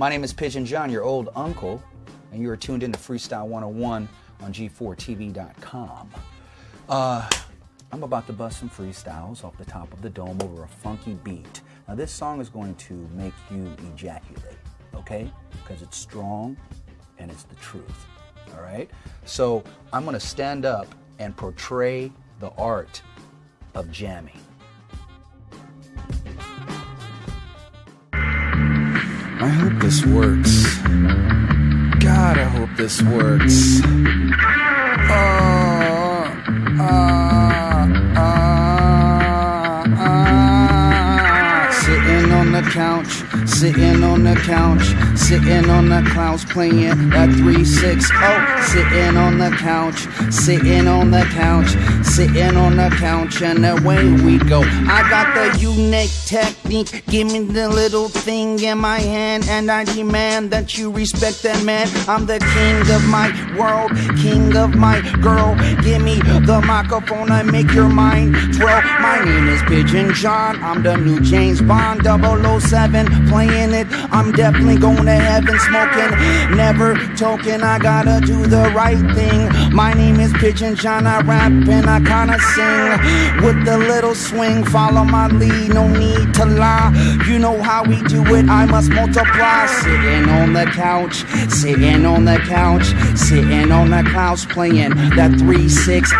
My name is Pigeon John, your old uncle, and you are tuned in to Freestyle 101 on G4TV.com. Uh, I'm about to bust some freestyles off the top of the dome over a funky beat. Now, this song is going to make you ejaculate, okay? Because it's strong and it's the truth, all right? So, I'm going to stand up and portray the art of jamming. I hope this works. God, I hope this works. Uh, the couch, sitting on the couch, sitting on the couch, playing that 3 6 0. Sitting on the couch, sitting on the couch, sitting on the couch, and away we go. I got the unique technique, give me the little thing in my hand, and I demand that you respect that man. I'm the king of my world, king of my girl. Give me the microphone and make your mind twirl. My name is Pigeon John, I'm the new James Bond 007, playing it. I'm definitely going to heaven smoking, never token. I gotta do the right thing. My name is Pigeon John, I rap and I kinda sing with the little swing. Follow my lead, no need to lie. You know how we do it, I must multiply. Sitting on the couch, sitting on the couch, sitting on the couch, playing that 360.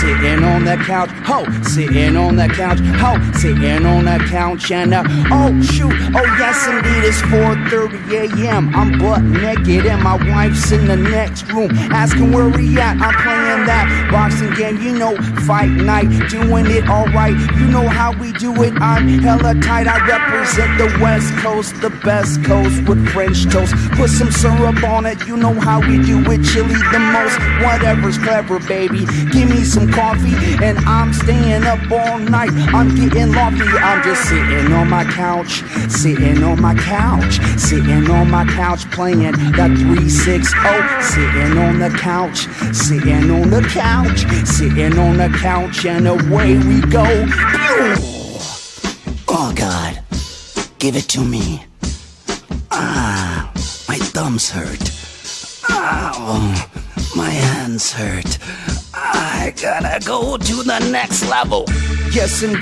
Sitting on the couch, ho, sitting on the couch, ho, sitting on the couch, and uh, oh shoot, oh yes indeed, it's 4:30 a.m. I'm butt naked and my wife's in the next room, asking where we at. I'm playing that boxing game, you know, fight night, doing it alright. You know how we do it. I'm hella tight. I represent the West Coast, the best coast with French toast. Put some syrup on it. You know how we do it. Chili the most. Whatever's clever, baby. Give me some coffee, and I'm staying up all night. I'm getting lofty. I'm just sitting on my couch, sitting on my couch, sitting on my couch, playing that 360. Sitting on the couch, sitting on the couch, sitting on the couch, and away we go. Oh God, give it to me. Ah, my thumbs hurt. Ah, my hands hurt. I gotta go to the next level. Yes, indeed.